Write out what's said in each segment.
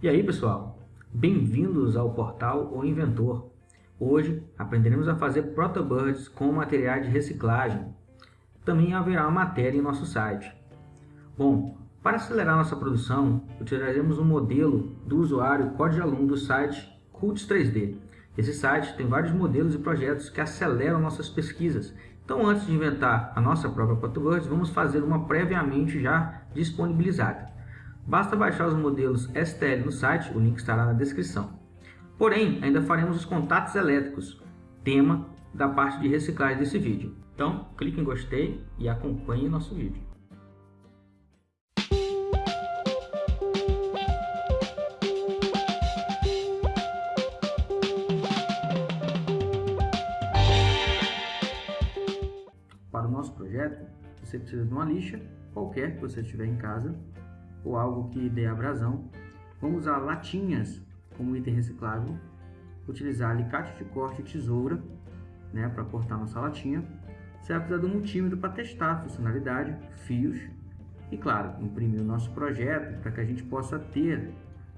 E aí pessoal, bem-vindos ao portal O Inventor. Hoje aprenderemos a fazer protobirds com materiais de reciclagem. Também haverá uma matéria em nosso site. Bom, para acelerar nossa produção, utilizaremos um modelo do usuário código aluno do site Cults 3D. Esse site tem vários modelos e projetos que aceleram nossas pesquisas. Então antes de inventar a nossa própria protobirds, vamos fazer uma previamente já disponibilizada. Basta baixar os modelos STL no site, o link estará na descrição. Porém, ainda faremos os contatos elétricos, tema da parte de reciclagem desse vídeo. Então, clique em gostei e acompanhe nosso vídeo. Para o nosso projeto, você precisa de uma lixa, qualquer que você tiver em casa, ou algo que dê abrasão. Vamos usar latinhas como item reciclável, utilizar alicate de corte e tesoura né, para cortar nossa latinha. Você vai precisar do multímetro para testar a funcionalidade, fios e, claro, imprimir o nosso projeto para que a gente possa ter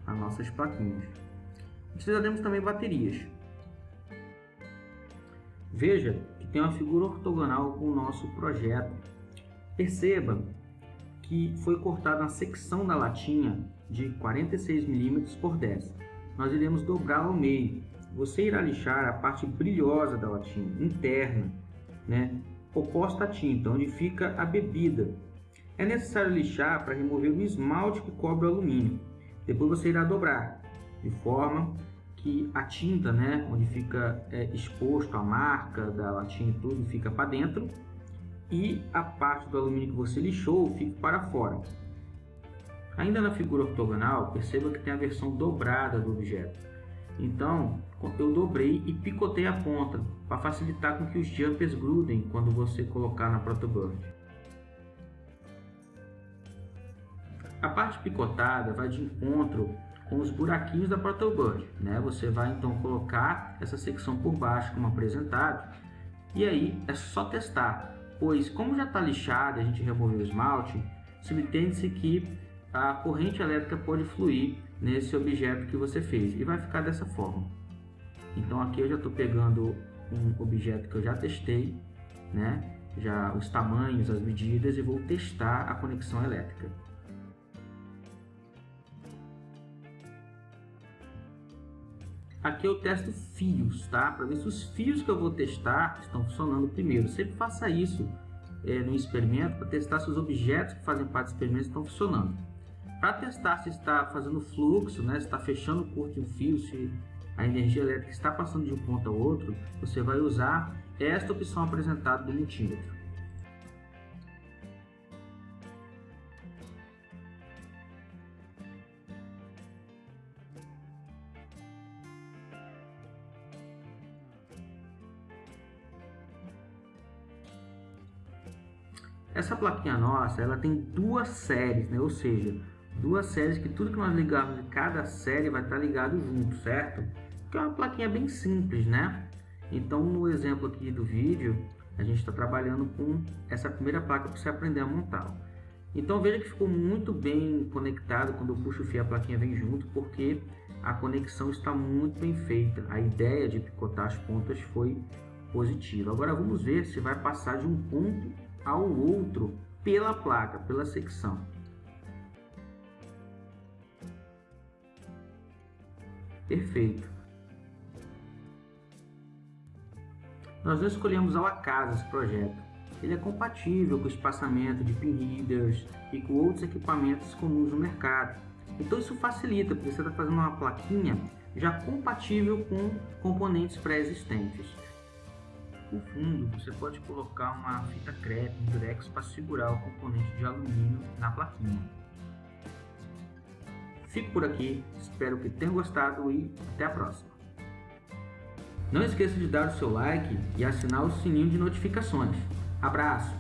as nossas plaquinhas. Precisaremos também baterias. Veja que tem uma figura ortogonal com o nosso projeto. Perceba que foi cortada uma secção da latinha de 46 mm por 10. Nós iremos dobrar ao meio. Você irá lixar a parte brilhosa da latinha, interna, né, oposta à tinta, onde fica a bebida. É necessário lixar para remover o esmalte que cobre o alumínio. Depois você irá dobrar, de forma que a tinta, né, onde fica é, exposto a marca da latinha e tudo, fica para dentro e a parte do alumínio que você lixou fica para fora. Ainda na figura ortogonal, perceba que tem a versão dobrada do objeto. Então, eu dobrei e picotei a ponta para facilitar com que os jumpers grudem quando você colocar na protobird. A parte picotada vai de encontro com os buraquinhos da protobird. Né? Você vai então colocar essa secção por baixo como apresentado e aí é só testar pois como já está lixado a gente removeu o esmalte, subtende-se que a corrente elétrica pode fluir nesse objeto que você fez e vai ficar dessa forma. Então aqui eu já estou pegando um objeto que eu já testei, né? já os tamanhos, as medidas e vou testar a conexão elétrica. Aqui eu testo fios, tá? Para ver se os fios que eu vou testar estão funcionando primeiro. Sempre faça isso é, no experimento para testar se os objetos que fazem parte do experimento estão funcionando. Para testar se está fazendo fluxo, né, se está fechando o curto de um fio, se a energia elétrica está passando de um ponto ao outro, você vai usar esta opção apresentada do multímetro. Essa plaquinha nossa, ela tem duas séries, né? Ou seja, duas séries que tudo que nós ligarmos em cada série vai estar ligado junto, certo? Que é uma plaquinha bem simples, né? Então, no exemplo aqui do vídeo, a gente está trabalhando com essa primeira placa para você aprender a montar. Então veja que ficou muito bem conectado quando eu puxo o fio a plaquinha vem junto, porque a conexão está muito bem feita. A ideia de picotar as pontas foi positiva. Agora vamos ver se vai passar de um ponto ao outro pela placa, pela secção. Perfeito. Nós não escolhemos ao acaso esse projeto. Ele é compatível com o espaçamento de pin readers e com outros equipamentos comuns no mercado. Então isso facilita, porque você está fazendo uma plaquinha já compatível com componentes pré-existentes. No fundo, você pode colocar uma fita crepe, um durex para segurar o componente de alumínio na plaquinha. Fico por aqui, espero que tenham gostado e até a próxima. Não esqueça de dar o seu like e assinar o sininho de notificações. Abraço!